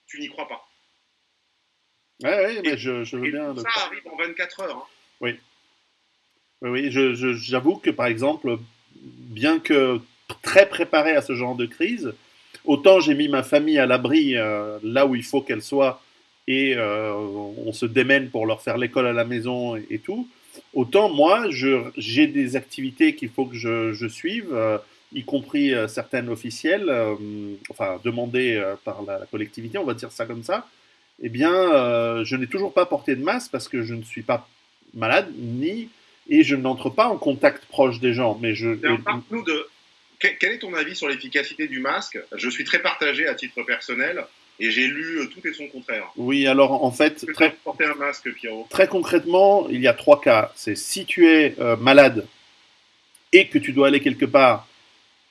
tu n'y crois pas. Oui, ouais, mais je, je, veux bien. Ça arrive en 24 heures. Hein. Oui. Oui, oui j'avoue que par exemple, bien que très préparé à ce genre de crise, autant j'ai mis ma famille à l'abri euh, là où il faut qu'elle soit et euh, on se démène pour leur faire l'école à la maison et, tout, autant moi j'ai des activités qu'il faut que je, suive, euh, y compris certaines officielles, enfin demandées par la, collectivité, on va dire ça comme ça. Eh bien, je n'ai toujours pas porté de masque parce que je ne suis pas malade ni et je n'entre pas en contact proche des gens. Mais je. nous de quel est ton avis sur l'efficacité du masque? Je suis très partagé à titre personnel et j'ai lu euh, tout et son contraire. Oui, alors en fait, très, porter un masque, Pierrot très concrètement, il y a trois cas. C'est si tu es euh, malade et que tu dois aller quelque part,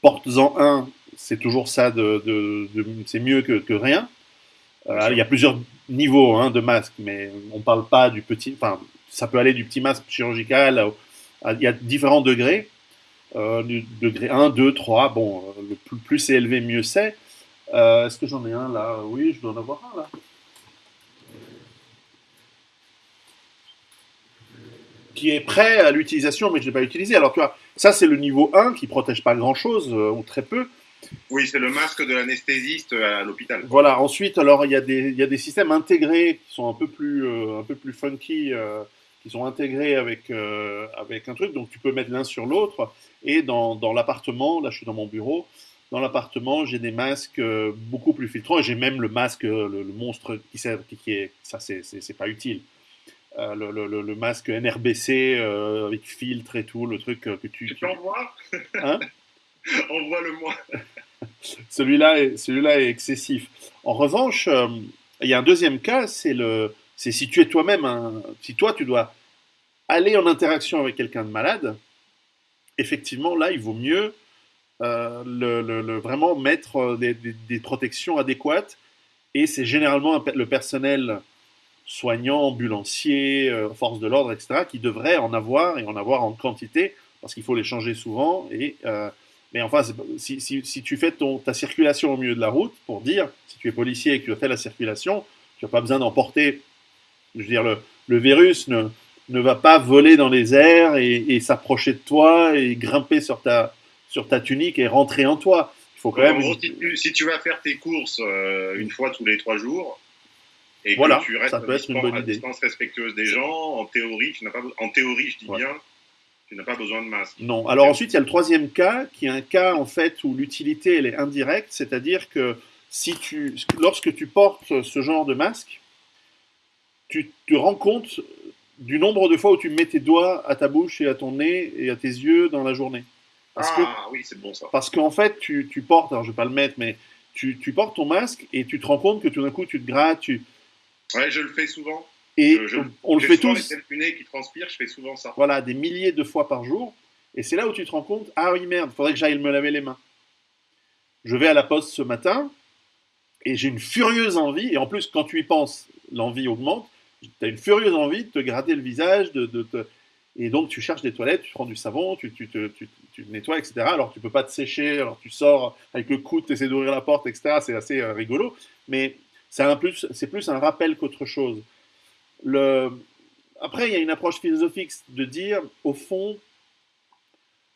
porte-en un. C'est toujours ça, de, c'est mieux que, rien. Euh, il y a plusieurs niveaux hein, de masque, mais on ne parle pas du petit. Enfin, ça peut aller du petit masque chirurgical. il y a différents degrés. Euh, degré 1, 2, 3. Bon, euh, le plus, c'est élevé, mieux c'est. Euh, est-ce que j'en ai un là? Oui, je dois en avoir un là. Qui est prêt à l'utilisation, mais je ne l'ai pas utilisé. Alors, tu vois, ça c'est le niveau 1 qui protège pas grand-chose, ou très peu. Oui, c'est le masque de l'anesthésiste à l'hôpital. Voilà, ensuite, alors il y, a des, il y, a des systèmes intégrés qui sont un peu plus, un peu plus funky, qui sont intégrés avec, avec un truc, donc tu peux mettre l'un sur l'autre. Et dans, dans l'appartement, là je suis dans mon bureau, dans l'appartement, j'ai des masques euh, beaucoup plus filtrants. J'ai même le masque, euh, le, monstre qui sert, qui, est, ça c'est pas utile. Euh, le, le, le, masque NRBC avec filtre et tout, le truc que tu. Tu peux en voir? Hein? Envoie-le-moi. celui-là est, est excessif. En revanche, il y a un deuxième cas, c'est c'est si tu es toi-même, si toi tu dois aller en interaction avec quelqu'un de malade, effectivement, là, il vaut mieux euh, le, vraiment mettre euh, des, protections adéquates. Et c'est généralement le personnel soignant, ambulancier, euh, force de l'ordre, etc., qui devrait en avoir et en avoir en quantité, parce qu'il faut les changer souvent. Et, mais enfin, si, si, tu fais ton, ta circulation au milieu de la route, pour dire, si tu es policier et que tu fais la circulation, tu n'as pas besoin d'emporter, je veux dire, le, le virus ne, ne va pas voler dans les airs et, s'approcher de toi et grimper sur ta, sur ta tunique et rentrer en toi. Il faut quand même. si, tu, vas faire tes courses euh, une fois tous les trois jours et que tu restes ça peut être une bonne à idée. distance respectueuse des gens, en théorie, tu n'as pas, en théorie, je dis bien, tu n'as pas besoin de masque. Non. Alors ensuite, il y a le troisième cas, qui est un cas en fait où l'utilité elle est indirecte, c'est-à-dire que si tu, lorsque tu portes ce genre de masque, tu te rends compte du nombre de fois où tu mets tes doigts à ta bouche et à ton nez et à tes yeux dans la journée. Parce ah oui, c'est bon ça. Parce qu'en fait, tu, tu, portes, alors je vais pas le mettre, mais tu, tu, portes ton masque et tu te rends compte que tout d'un coup tu te grattes. Tu... Ouais, je le fais souvent. Et on le fait tous. Les qui transpirent, je fais souvent ça. Voilà, des milliers de fois par jour. Et c'est là où tu te rends compte, ah oui merde, il faudrait que j'aille me laver les mains. Je vais à la poste ce matin et j'ai une furieuse envie, et en plus quand tu y penses, l'envie augmente, tu as une furieuse envie de te gratter le visage, de, de et donc tu cherches des toilettes, tu prends du savon, tu, tu, tu, tu te nettoies, etc. Alors tu peux pas te sécher, alors tu sors avec le coude, tu essaies d'ouvrir la porte, etc. C'est assez euh, rigolo, mais c'est plus, plus un rappel qu'autre chose. Après, il y a une approche philosophique de dire, au fond,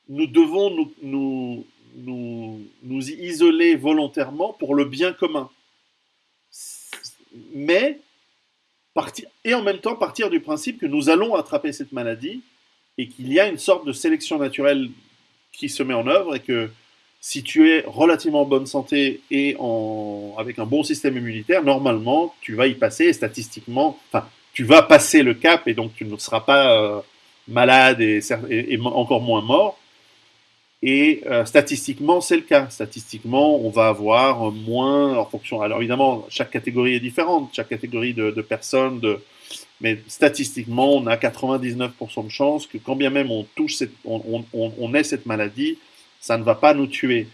nous devons nous, nous, nous, nous isoler volontairement pour le bien commun. Mais, partir, et en même temps partir du principe que nous allons attraper cette maladie et qu'il y a une sorte de sélection naturelle qui se met en œuvre et que si tu es relativement en bonne santé et en, avec un bon système immunitaire, normalement, tu vas y passer statistiquement, tu vas passer le cap et donc tu ne seras pas euh, malade et, encore moins mort. Et euh, statistiquement, c'est le cas. Statistiquement, on va avoir moins en fonction. Alors évidemment, chaque catégorie est différente, chaque catégorie de, personnes, de, mais statistiquement, on a 99% de chances que quand bien même on touche, cette, on, on, on, ait cette maladie, ça ne va pas nous tuer.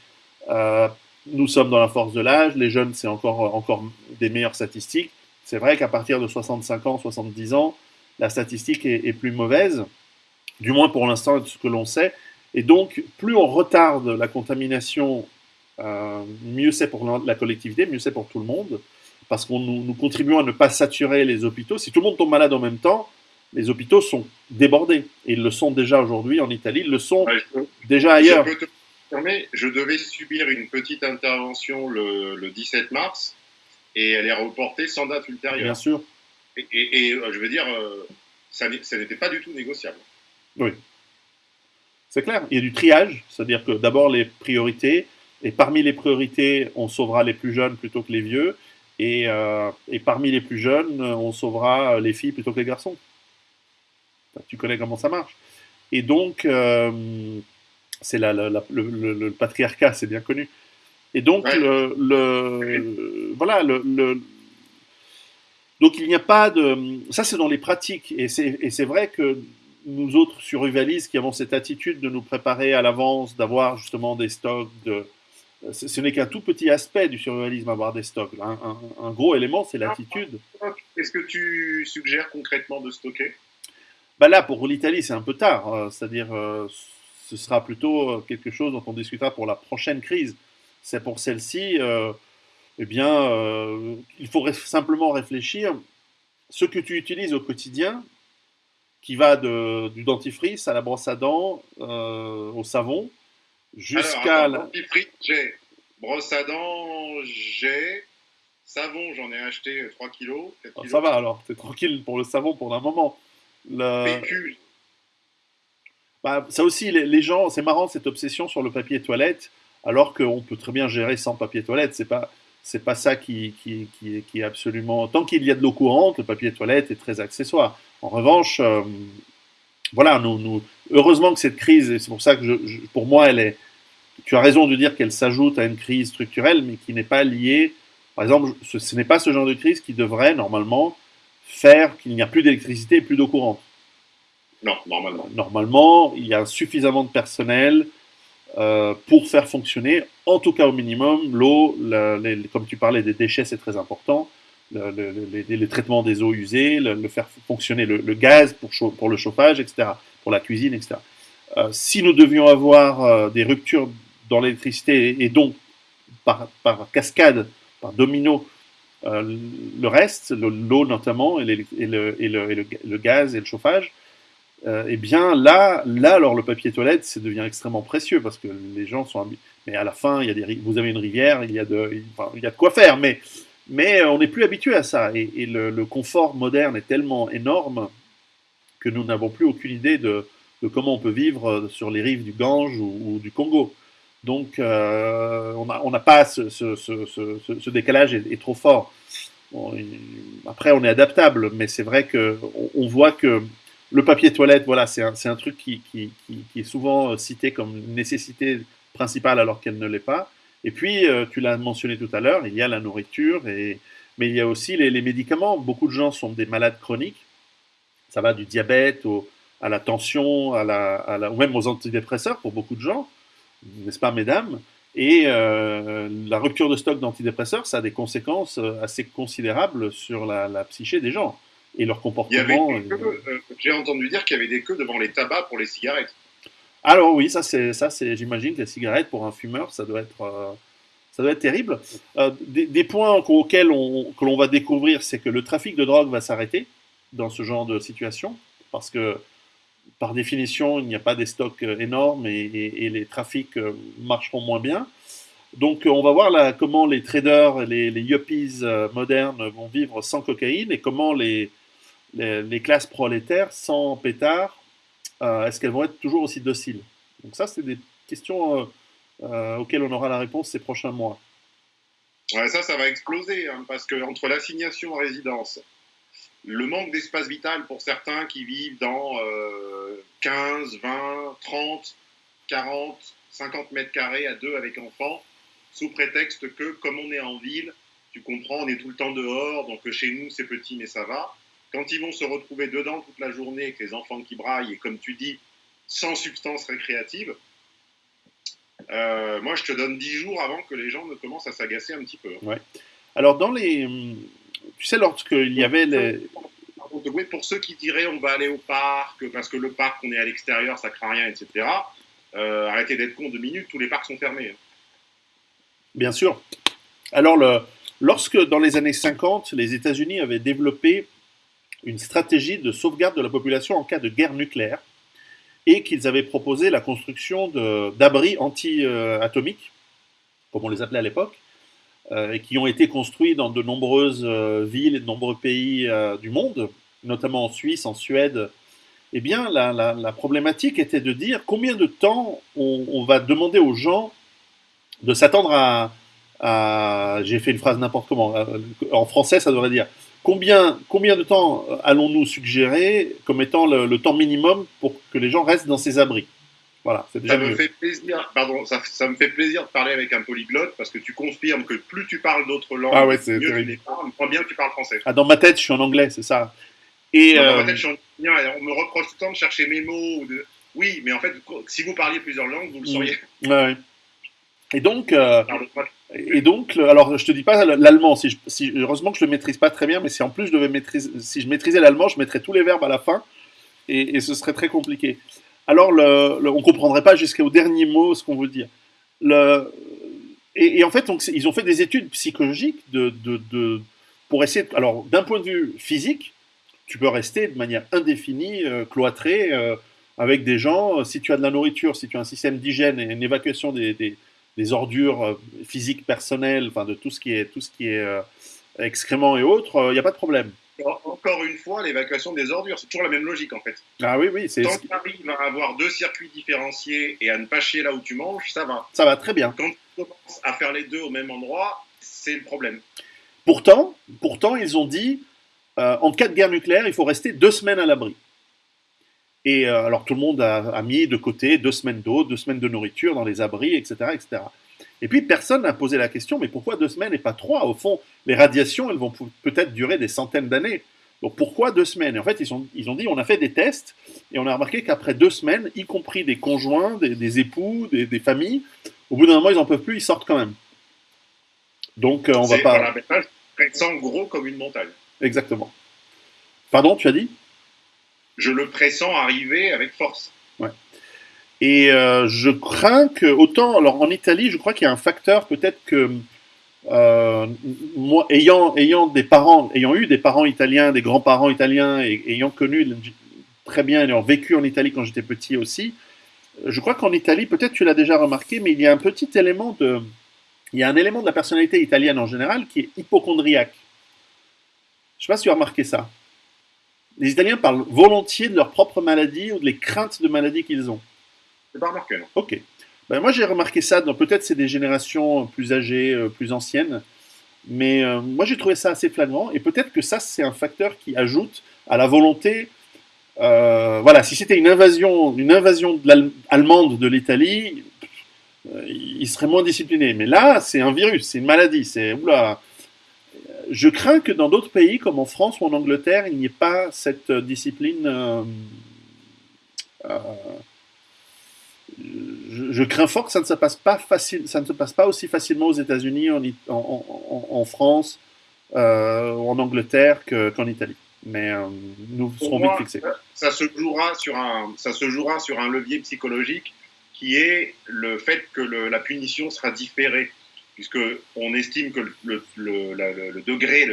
Euh, nous sommes dans la force de l'âge, les jeunes, c'est encore, encore des meilleures statistiques. C'est vrai qu'à partir de 65 ans, 70 ans, la statistique est, est plus mauvaise, du moins pour l'instant, de ce que l'on sait. Et donc, plus on retarde la contamination, euh, mieux c'est pour la collectivité, mieux c'est pour tout le monde, parce qu'on nous, nous, contribuons à ne pas saturer les hôpitaux. Si tout le monde tombe malade en même temps, les hôpitaux sont débordés. Et ils le sont déjà aujourd'hui en Italie, ils le sont déjà ailleurs. Je peux te confirmer, je devais subir une petite intervention le, le, 17 mars, et elle est reportée sans date ultérieure. Bien sûr. Et, et, et euh, je veux dire, euh, ça n'était pas du tout négociable. Oui. C'est clair, il y a du triage, c'est-à-dire que d'abord les priorités, et parmi les priorités, on sauvera les plus jeunes plutôt que les vieux, et, euh, et parmi les plus jeunes, on sauvera les filles plutôt que les garçons. Tu connais comment ça marche. Et donc, euh, c'est la, la, le, le, le, patriarcat, c'est bien connu. Et donc, ouais. le, le, voilà, le, donc il n'y a pas de... Ça, c'est dans les pratiques. Et c'est vrai que nous autres survivalistes qui avons cette attitude de nous préparer à l'avance, d'avoir justement des stocks, de, ce n'est qu'un tout petit aspect du survivalisme, avoir des stocks. Un, un, un gros élément, c'est l'attitude. Est-ce que tu suggères concrètement de stocker? Bah Là, pour l'Italie, c'est un peu tard. Euh, c'est-à-dire, euh, ce sera plutôt euh, quelque chose dont on discutera pour la prochaine crise. C'est pour celle-ci, euh, eh bien, euh, il faut simplement réfléchir. Ce que tu utilises au quotidien, qui va de, du dentifrice à la brosse à dents, euh, au savon, jusqu'à... La... Dentifrice, j'ai. Brosse à dents, j'ai. Savon, j'en ai acheté 3 kilos. Ah, ça va alors, t'es tranquille pour le savon pour un moment. Le... Bah, ça aussi, les, les gens, c'est marrant cette obsession sur le papier toilette, alors qu'on peut très bien gérer sans papier toilette. C'est pas, c'est pas ça qui, qui, qui, qui, est absolument. Tant qu'il y a de l'eau courante, le papier toilette est très accessoire. En revanche, euh, voilà, nous, nous, heureusement que cette crise, et c'est pour ça que je, je, pour moi, elle est. Tu as raison de dire qu'elle s'ajoute à une crise structurelle, mais qui n'est pas liée. Par exemple, ce, ce n'est pas ce genre de crise qui devrait normalement faire qu'il n'y a plus d'électricité et plus d'eau courante. Non, normalement. Normalement, il y a suffisamment de personnel euh, pour faire fonctionner, en tout cas au minimum, l'eau, comme tu parlais des déchets, c'est très important le, le, traitement des eaux usées, le, faire fonctionner le, gaz pour, le chauffage, etc., pour la cuisine, etc. Euh, si nous devions avoir euh, des ruptures dans l'électricité et, donc par, cascade, par domino, le reste, l'eau notamment, et, le, gaz et le chauffage, euh, eh bien là, là, alors le papier toilette, ça devient extrêmement précieux parce que les gens sont. Mais à la fin, il y a des, vous avez une rivière, il y a de, il y a de quoi faire, mais mais euh, on n'est plus habitué à ça. Et, le, confort moderne est tellement énorme que nous n'avons plus aucune idée de, de, comment on peut vivre euh, sur les rives du Gange ou, du Congo. Donc, on n'a pas ce, ce, ce, ce, décalage est, est trop fort. Après, on est adaptable, mais c'est vrai qu'on on voit que le papier toilette, voilà, c'est un, truc qui, est souvent cité comme nécessité principale alors qu'elle ne l'est pas. Et puis, euh, tu l'as mentionné tout à l'heure, il y a la nourriture Mais il y a aussi les, médicaments. Beaucoup de gens sont des malades chroniques. Ça va du diabète à la tension, à la, ou même aux antidépresseurs pour beaucoup de gens, n'est-ce pas, mesdames? Et euh, la rupture de stock d'antidépresseurs, ça a des conséquences euh, assez considérables sur la, psyché des gens et leur comportement. J'ai entendu dire qu'il y avait des queues devant les tabacs pour les cigarettes. Alors oui, ça c'est ça c'est j'imagine que les cigarettes pour un fumeur ça doit être euh, ça doit être terrible. Euh, des, points auxquels on, que l'on va découvrir, c'est que le trafic de drogue va s'arrêter dans ce genre de situation parce que par définition il n'y a pas des stocks euh, énormes et, les trafics marcheront moins bien. Donc on va voir comment les traders, les, les yuppies modernes vont vivre sans cocaïne et comment les, classes prolétaires sans pétard euh, est-ce qu'elles vont être toujours aussi dociles? Donc ça, c'est des questions euh, euh, auxquelles on aura la réponse ces prochains mois. Ça, ça va exploser, hein, parce que entre l'assignation en résidence, le manque d'espace vital pour certains qui vivent dans 15, 20, 30, 40, 50 mètres carrés à deux avec enfants, sous prétexte que, comme on est en ville, tu comprends, on est tout le temps dehors, donc chez nous c'est petit mais ça va. Quand ils vont se retrouver dedans toute la journée avec les enfants qui braillent et comme tu dis, sans substance récréative, euh, moi je te donne 10 jours avant que les gens ne commencent à s'agacer un petit peu. Ouais. Alors dans les... Tu sais, lorsqu'il y avait les... Pour ceux qui diraient on va aller au parc parce que le parc on est à l'extérieur ça craint rien, etc. Euh, arrêtez d'être con deux minutes, tous les parcs sont fermés. Hein. Bien sûr. Alors le, lorsque dans les années 50 les États-Unis avaient développé une stratégie de sauvegarde de la population en cas de guerre nucléaire et qu'ils avaient proposé la construction d'abris anti-atomiques, comme on les appelait à l'époque, euh, et qui ont été construits dans de nombreuses euh, villes et de nombreux pays euh, du monde, notamment en Suisse, en Suède. Eh bien, la, problématique était de dire combien de temps on, va demander aux gens de s'attendre à, à j'ai fait une phrase n'importe comment, en français ça devrait dire Combien, combien de temps allons-nous suggérer comme étant le, temps minimum pour que les gens restent dans ces abris? Voilà, déjà ça me fait plaisir. Pardon, ça, ça, me fait plaisir de parler avec un polyglotte parce que tu confirmes que plus tu parles d'autres langues, ah mieux tu les parles, moins bien tu parles français. Ah, dans ma tête, je suis en anglais, c'est ça. Et dans ma euh, tête, je suis en On me reproche tout le temps de chercher mes mots. De... Oui, mais en fait, si vous parliez plusieurs langues, vous le sauriez. Ouais. Et donc, euh, et donc, alors je te dis pas l'allemand, si, heureusement que je le maîtrise pas très bien, mais si en plus je devais maîtriser, si je maîtrisais l'allemand, je mettrais tous les verbes à la fin, et, ce serait très compliqué. Alors, le, ne on comprendrait pas jusqu'au dernier mot ce qu'on veut dire. Le, et, en fait, ils ont fait des études psychologiques pour essayer. alors, d'un point de vue physique, tu peux rester de manière indéfinie, euh, cloîtré, euh, avec des gens. Si tu as de la nourriture, si tu as un système d'hygiène et une évacuation des des ordures euh, physiques personnelles, enfin de tout ce qui est, tout ce qui est euh, excréments et autres, il euh, n'y a pas de problème. Encore une fois, l'évacuation des ordures, c'est toujours la même logique en fait. Ah oui, oui. Tant que tu arrives à avoir deux circuits différenciés et à ne pas chier là où tu manges, ça va. Ça va très bien. Quand tu commences à faire les deux au même endroit, c'est le problème. Pourtant, pourtant ils ont dit, en cas de guerre nucléaire, il faut rester deux semaines à l'abri. Et euh, alors tout le monde a, mis de côté deux semaines d'eau, deux semaines de nourriture dans les abris, etc. etc. Et puis personne n'a posé la question, mais pourquoi deux semaines et pas trois? Au fond, les radiations, elles vont peut-être durer des centaines d'années. Donc pourquoi deux semaines? Et en fait, ils, ont, ils ont dit, on a fait des tests, et on a remarqué qu'après deux semaines, y compris des conjoints, des, époux, des, familles, au bout d'un moment, ils n'en peuvent plus, ils sortent quand même. Donc euh, on va pas... Voilà, gros comme une montagne. Exactement. Pardon, tu as dit? Je le pressens arriver avec force. Ouais. Et euh, je crains que, autant, alors en Italie, je crois qu'il y a un facteur, peut-être que euh, moi, ayant, ayant des parents, ayant eu des parents italiens, des grands-parents italiens, et ayant connu très bien, ayant vécu en Italie quand j'étais petit aussi, je crois qu'en Italie, peut-être tu l'as déjà remarqué, mais il y a un petit élément de, il y a un élément de la personnalité italienne en général qui est hypochondriaque. Je ne sais pas si tu as remarqué ça les Italiens parlent volontiers de leur propre maladie ou de les craintes de maladie qu'ils ont. C'est pas remarqué, Ok. Ben, moi, j'ai remarqué ça. Peut-être c'est des générations plus âgées, euh, plus anciennes. Mais euh, moi, j'ai trouvé ça assez flagrant. Et peut-être que ça, c'est un facteur qui ajoute à la volonté. Euh, voilà, si c'était une invasion, une invasion allemande de l'Italie, ils seraient moins disciplinés. Mais là, c'est un virus, c'est une maladie. C'est oula, je crains que dans d'autres pays, comme en France ou en Angleterre, il n'y ait pas cette discipline. Euh, euh, je, crains fort que ça ne se passe pas facile, ça ne se passe pas aussi facilement aux États-Unis, en, en, France, euh, ou en Angleterre qu'en Italie. Mais nous serons vite fixés. Ça se jouera sur un, ça se jouera sur un levier psychologique qui est le fait que la punition sera différée puisqu'on estime que le, degré,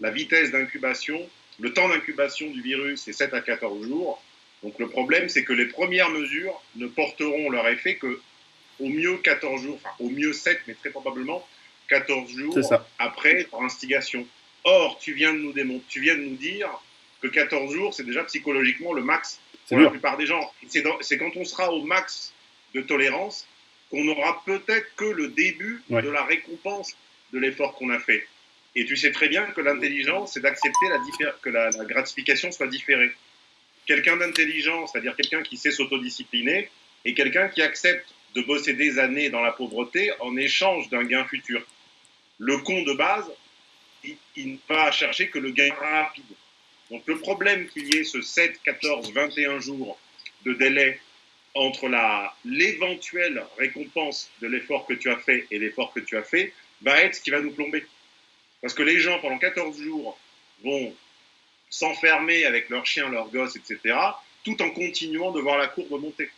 la vitesse d'incubation, le temps d'incubation du virus est 7 à 14 jours. Donc le problème, c'est que les premières mesures ne porteront leur effet que au mieux 14 jours, enfin au mieux 7, mais très probablement 14 jours après leur instigation. Or, tu viens de nous démontrer, tu viens de nous dire que 14 jours, c'est déjà psychologiquement le max pour la plupart des gens. C'est quand on sera au max de tolérance qu'on n'aura peut-être que le début de la récompense de l'effort qu'on a fait. Et tu sais très bien que l'intelligence, c'est d'accepter que la, gratification soit différée. Quelqu'un d'intelligent, c'est-à-dire quelqu'un qui sait s'autodiscipliner, et quelqu'un qui accepte de bosser des années dans la pauvreté en échange d'un gain futur. Le con de base, il, il ne va chercher que le gain rapide. Donc le problème qu'il y ait ce 7, 14, 21 jours de délai entre l'éventuelle récompense de l'effort que tu as fait et l'effort que tu as fait va être ce qui va nous plomber. Parce que les gens, pendant 14 jours, vont s'enfermer avec leurs chiens, leurs gosses, etc., tout en continuant de voir la courbe monter.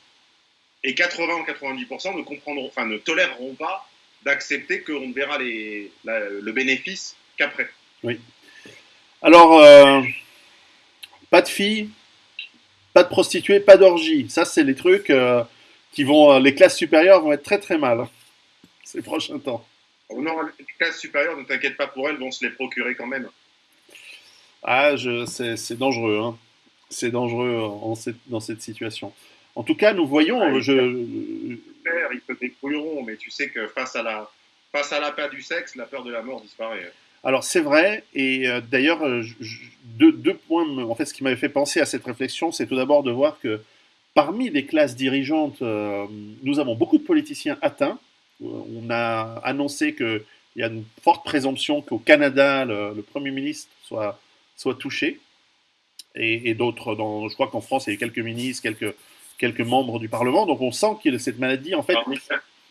Et 80 ou 90% ne comprendront, enfin, ne toléreront pas d'accepter qu'on ne verra le bénéfice qu'après. Oui. Alors, euh, pas de filles, pas de prostituées, pas d'orgie. Ça, c'est les trucs euh, qui vont. Euh, les classes supérieures vont être très très mal hein, ces prochains temps. Oh non, les classes supérieures, ne t'inquiète pas pour elles, vont se les procurer quand même. Ah, c'est dangereux. Hein. C'est dangereux en dans cette situation. En tout cas, nous voyons. Ah, je... Ils se débrouilleront, mais tu sais que face à la face à la peur du sexe, la peur de la mort disparaît. Alors c'est vrai, et euh, d'ailleurs, euh, deux, points, en fait, ce qui m'avait fait penser à cette réflexion, c'est tout d'abord de voir que parmi les classes dirigeantes, euh, nous avons beaucoup de politiciens atteints. On a annoncé qu'il y a une forte présomption qu'au Canada, le, Premier ministre soit, soit touché, et, d'autres, je crois qu'en France, il y a quelques ministres, quelques, quelques membres du Parlement, donc on sent que cette maladie, en fait...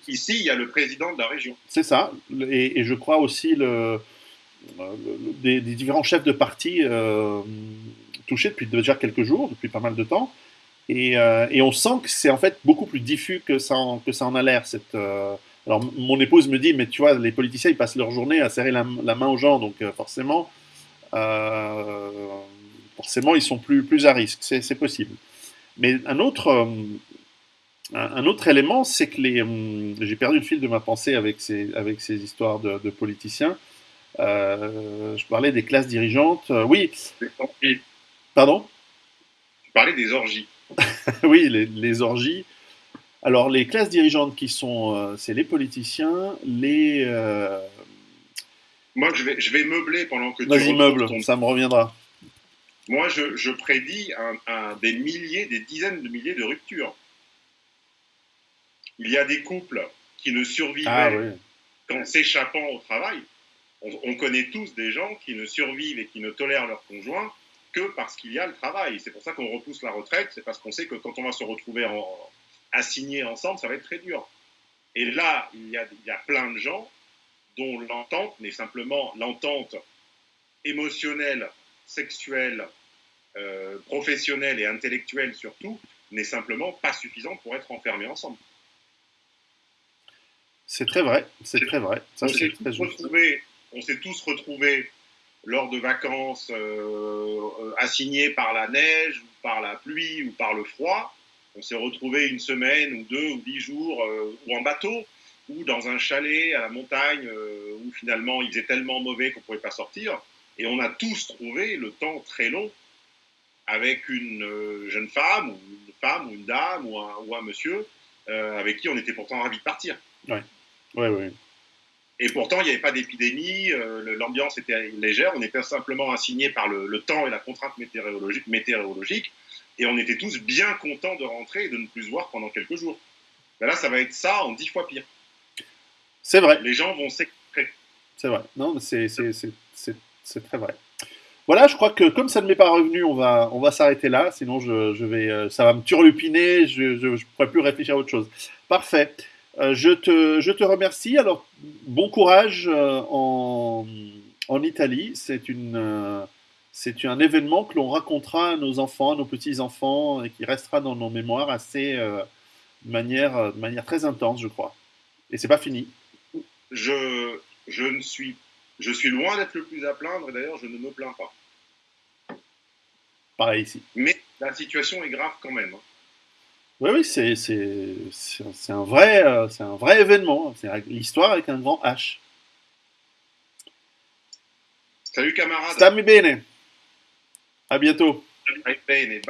Ici, il y a le président de la région. C'est ça, et, et, je crois aussi le des, différents chefs de parti euh, touchés depuis déjà quelques jours, depuis pas mal de temps. Et, euh, on sent que c'est en fait beaucoup plus diffus que ça en, que ça en a l'air. Euh, alors mon épouse me dit, mais tu vois, les politiciens, ils passent leur journée à serrer la, main aux gens, donc forcément, forcément, ils sont plus, plus à risque, c'est possible. Mais un autre, un autre élément, c'est que les, j'ai perdu le fil de ma pensée avec ces, avec ces histoires de politiciens. Euh, je parlais des classes dirigeantes. Euh, oui. Pardon? Tu parlais des orgies. oui, les, orgies. Alors, les classes dirigeantes qui sont, euh, c'est les politiciens, les. Moi, je vais, je vais meubler pendant que tu. Vas-y, meuble, ça me reviendra. Moi, je, je prédis un, des milliers, des dizaines de milliers de ruptures. Il y a des couples qui ne survivaient ah, qu'en s'échappant au travail on, connaît tous des gens qui ne survivent et qui ne tolèrent leur conjoint que parce qu'il y a le travail. C'est pour ça qu'on repousse la retraite, c'est parce qu'on sait que quand on va se retrouver en, assigné ensemble, ça va être très dur. Et là, il y a, plein de gens dont l'entente n'est simplement l'entente émotionnelle, sexuelle, euh, professionnelle et intellectuelle surtout, n'est simplement pas suffisante pour être enfermés ensemble. C'est très vrai, c'est très vrai. Ça, c'est très on s'est tous retrouvés lors de vacances euh, assignés par la neige, ou par la pluie ou par le froid. On s'est retrouvés une semaine ou deux ou dix jours euh, ou en bateau ou dans un chalet à la montagne euh, où finalement il faisait tellement mauvais qu'on ne pouvait pas sortir. Et on a tous trouvé le temps très long avec une jeune femme ou une femme ou une dame ou un, monsieur avec qui on était pourtant ravis de partir. Oui, oui, oui. Et pourtant, il n'y avait pas d'épidémie, euh, l'ambiance était légère, on était simplement assigné par le, temps et la contrainte météorologique, météorologique, et on était tous bien contents de rentrer et de ne plus se voir pendant quelques jours. Ben là, ça va être ça en dix fois pire. C'est vrai. Les gens vont s'écraser. C'est vrai. Non, c'est très vrai. Voilà, je crois que comme ça ne m'est pas revenu, on va, on va s'arrêter là. Sinon, je, je, vais, euh, ça va me turlupiner. Je ne pourrai plus réfléchir à autre chose. Parfait. Euh, je, te, je te remercie. Alors, bon courage euh, en, en Italie. C'est une, c'est un événement que l'on racontera à nos enfants, à nos petits-enfants, et qui restera dans nos mémoires assez, de, manière, de manière très intense, je crois. Et c'est pas fini. Je, je ne suis je suis loin d'être le plus à plaindre, et d'ailleurs, je ne me plains pas. Pareil ici. Mais la situation est grave quand même. Hein. Oui, oui, c'est, un, vrai, euh, c'est un vrai événement. C'est l'histoire avec un grand H. Salut camarade. Stammi bene. À bientôt. bene.